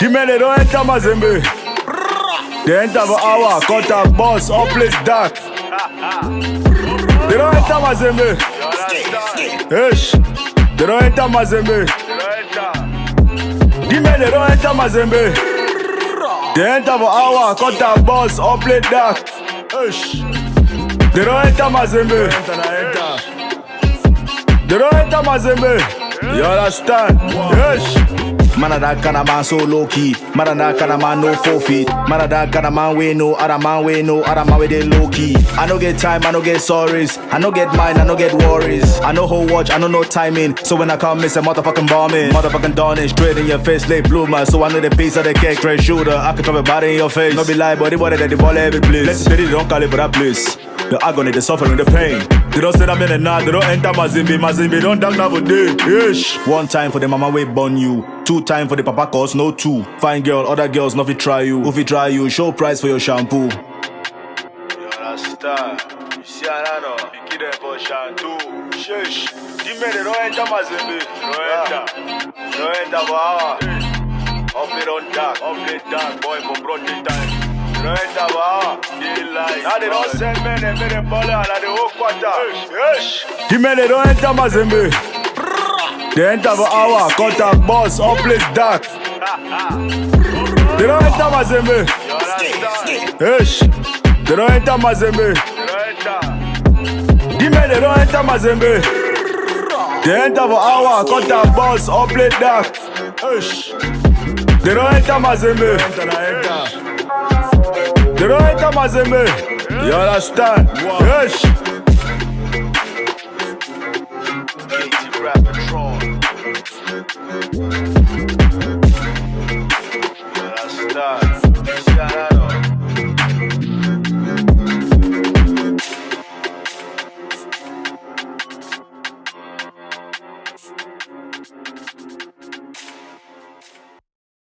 Dimele doenda mazembe Doenda vahawa Kota boss all place dark Doenda mazembe Ish Doenda mazembe lero enta mazembe. Denta vo awa kota bos ople dak lero enta mazembe. Lero enta mazembe. You understand? Yes. Man of that kind of man so low key. Man of that kind of man no four feet. Man of that kind of man we no other man we no other man with they low key. I no get time, I no get sorries. I no get mine, I no get worries. I know whole watch, I know no timing. So when I come miss a motherfucking bombing, motherfucking dawning straight in your face, late bloomer. So I know the piece of the cake, straight shooter. I can drop a body in your face. No be lie, but the body that the ball every place. Let's they don't call it for that place. The agony, the suffering, the pain. They don't say that in the night, they don't enter Mazembe, Mazembe don't talk now for day. Ish. One time for the mama we born you. Two time for the papa cause no two. Fine girl, other girls no fit try you. Who fit try you, show price for your shampoo. You understand? You see Anano, you give them for Shantu. Shush. Dime they don't enter Mazembe. They don't enter. They don't enter for hour. Up it on dark. Up it dark, boy, for broad time. They don't enter for hour. Daylight. Now they don't send men and make them ball out of whole quarter. Yes. Dime they don't enter Mazembe. The end of an hour, contact boss, all place dark. They don't enter Mazembe. Ish. They don't enter Mazembe. Dime, they don't enter Mazembe. They enter for hour, contact boss, all play dark. Thank